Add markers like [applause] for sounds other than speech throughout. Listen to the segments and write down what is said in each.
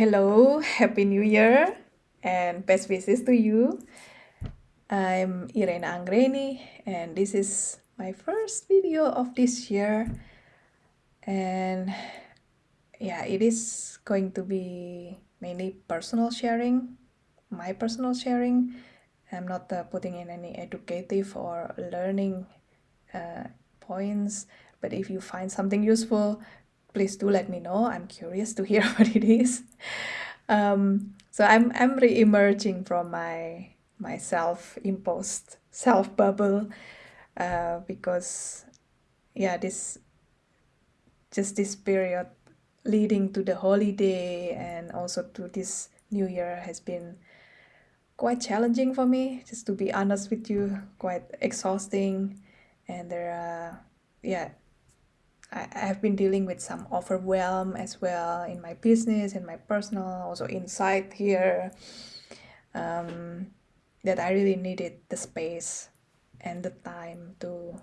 Hello, Happy New Year, and best wishes to you. I'm Irena Angreni, and this is my first video of this year. And yeah, it is going to be mainly personal sharing, my personal sharing. I'm not uh, putting in any educative or learning uh, points, but if you find something useful, please do let me know. I'm curious to hear [laughs] what it is. Um, so I'm I'm re-emerging from my my self-imposed self bubble uh, because yeah this just this period leading to the holiday and also to this new year has been quite challenging for me just to be honest with you quite exhausting and there are yeah I, I've been dealing with some overwhelm as well in my business and my personal also inside here um, that I really needed the space and the time to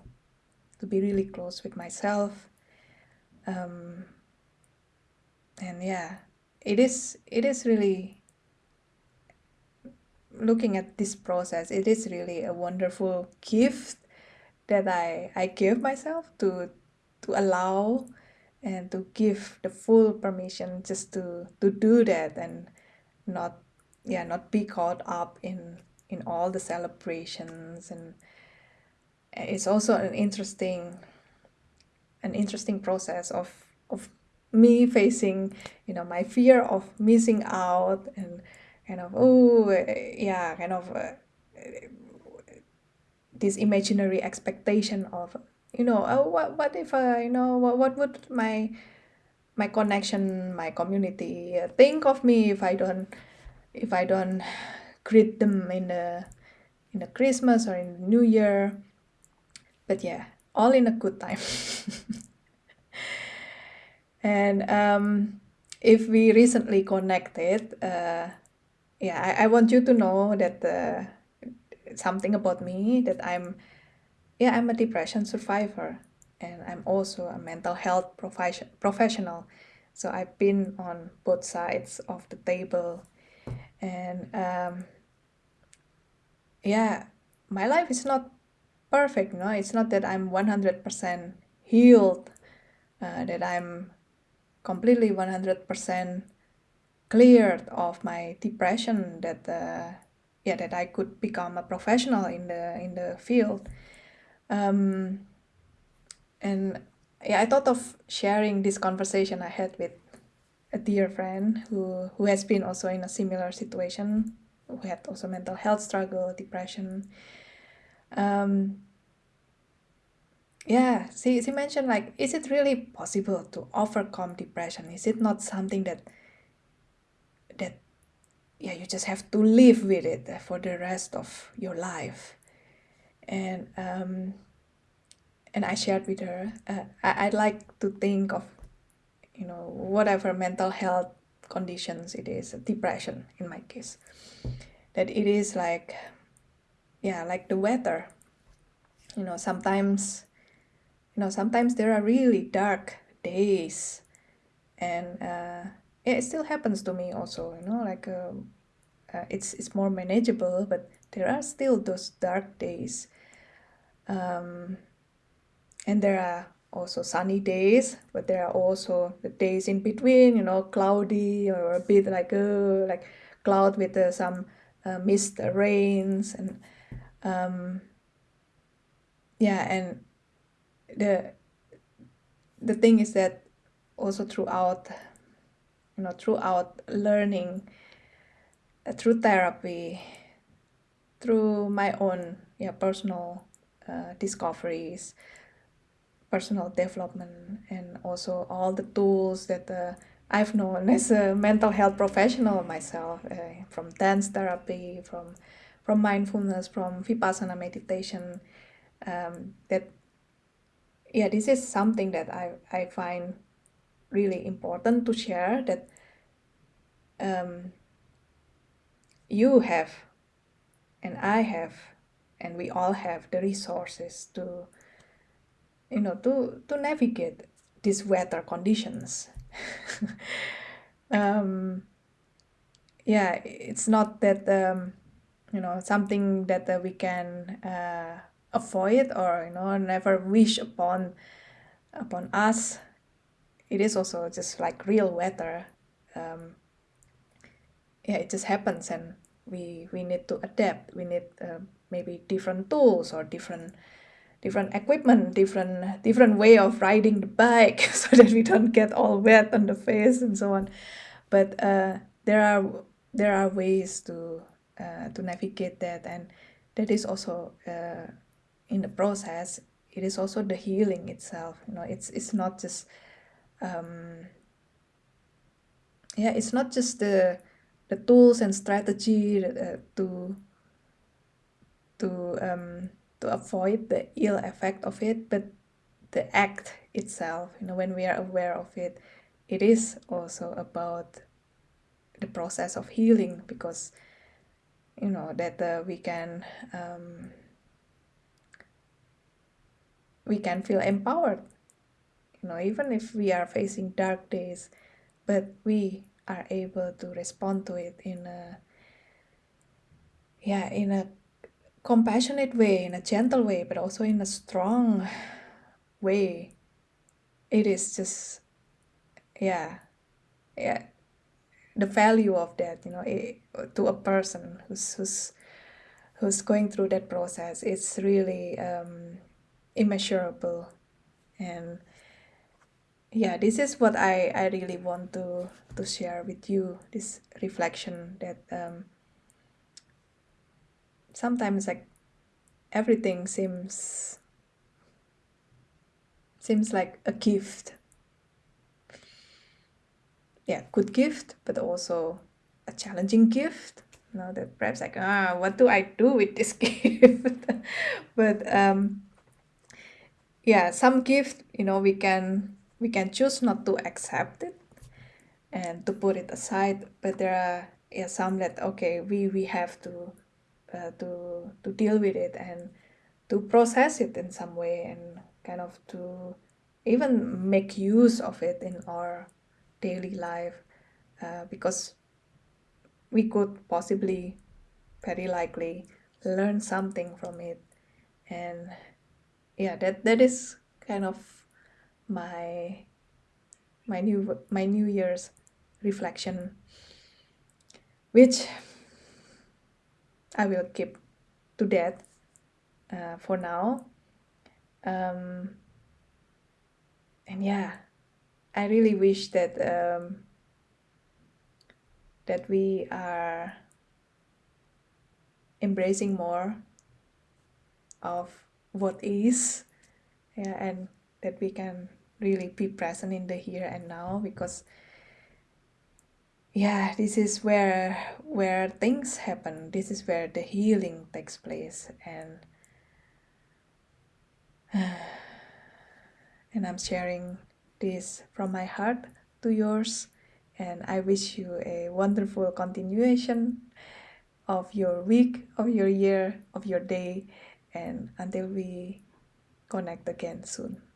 to be really close with myself. Um, and yeah it is it is really looking at this process it is really a wonderful gift that I I give myself to to allow and to give the full permission just to to do that and not yeah not be caught up in in all the celebrations. And it's also an interesting an interesting process of of me facing you know my fear of missing out and kind of oh yeah kind of uh, this imaginary expectation of you know oh what what if uh, you know what what would my my connection my community uh, think of me if I don't if I don't greet them in the in the Christmas or in the New Year? But yeah all in a good time. [laughs] And um, if we recently connected uh, yeah I, I want you to know that uh, something about me that I'm yeah, I'm a depression survivor and I'm also a mental health profession professional. So I've been on both sides of the table and um, yeah, my life is not perfect, no? It's not that I'm 100% healed, uh, that I'm completely 100% cleared of my depression that uh, yeah that I could become a professional in the in the field um, and yeah, I thought of sharing this conversation I had with a dear friend who who has been also in a similar situation, who had also mental health struggle, depression. Um, yeah, she, she mentioned like, is it really possible to overcome depression? Is it not something that that yeah you just have to live with it for the rest of your life? And um, and I shared with her. Uh, I I'd like to think of, you know, whatever mental health conditions it is, depression in my case, that it is like, yeah, like the weather. You know, sometimes, you know, sometimes there are really dark days, and uh, it still happens to me also. You know, like. Uh, uh, it's it's more manageable, but there are still those dark days um, and there are also sunny days but there are also the days in between you know cloudy or a bit like uh, like cloud with uh, some uh, mist uh, rains and um, yeah and the the thing is that also throughout you know throughout learning uh, through therapy through my own yeah personal uh, discoveries, personal development, and also all the tools that uh, I've known [laughs] as a mental health professional myself, uh, from dance therapy, from from mindfulness, from vipassana meditation. Um, that yeah, this is something that I I find really important to share. That um, you have, and I have and we all have the resources to you know to to navigate these weather conditions. [laughs] Um, yeah it's not that um, you know something that uh, we can uh, avoid or you know never wish upon upon us. It is also just like real weather. Um, yeah it just happens and we we need to adapt. We need uh, maybe different tools or different different equipment different different way of riding the bike [laughs] so that we don't get all wet on the face and so on. But uh, there are there are ways to uh, to navigate that and that is also uh, in the process. It is also the healing itself you know it's it's not just um, yeah it's not just the the tools and strategy uh, to to um, to avoid the ill effect of it but the act itself you know when we are aware of it it is also about the process of healing because you know that uh, we can um, we can feel empowered you know even if we are facing dark days but we are able to respond to it in a yeah in a compassionate way in a gentle way but also in a strong way. It is just yeah yeah the value of that you know it, to a person who's who's who's going through that process it's really um, immeasurable. And yeah this is what i i really want to to share with you this reflection that um, sometimes like everything seems seems like a gift yeah, good gift, but also a challenging gift. You know, that perhaps like, ah, what do I do with this [laughs] gift? but um, yeah, some gift, you know, we can we can choose not to accept it and to put it aside. But there are yeah, some that okay, we we have to uh, to to deal with it and to process it in some way and kind of to even make use of it in our daily life uh, because we could possibly very likely learn something from it. And yeah that that is kind of my my new my new year's reflection which i will keep to that uh, for now. Um, and yeah I really wish that um, that we are embracing more of what is yeah, and that we can really be present in the here and now because yeah this is where where things happen. This is where the healing takes place and [sighs] and i'm sharing this from my heart to yours. And I wish you a wonderful continuation of your week, of your year, of your day. And until we connect again soon.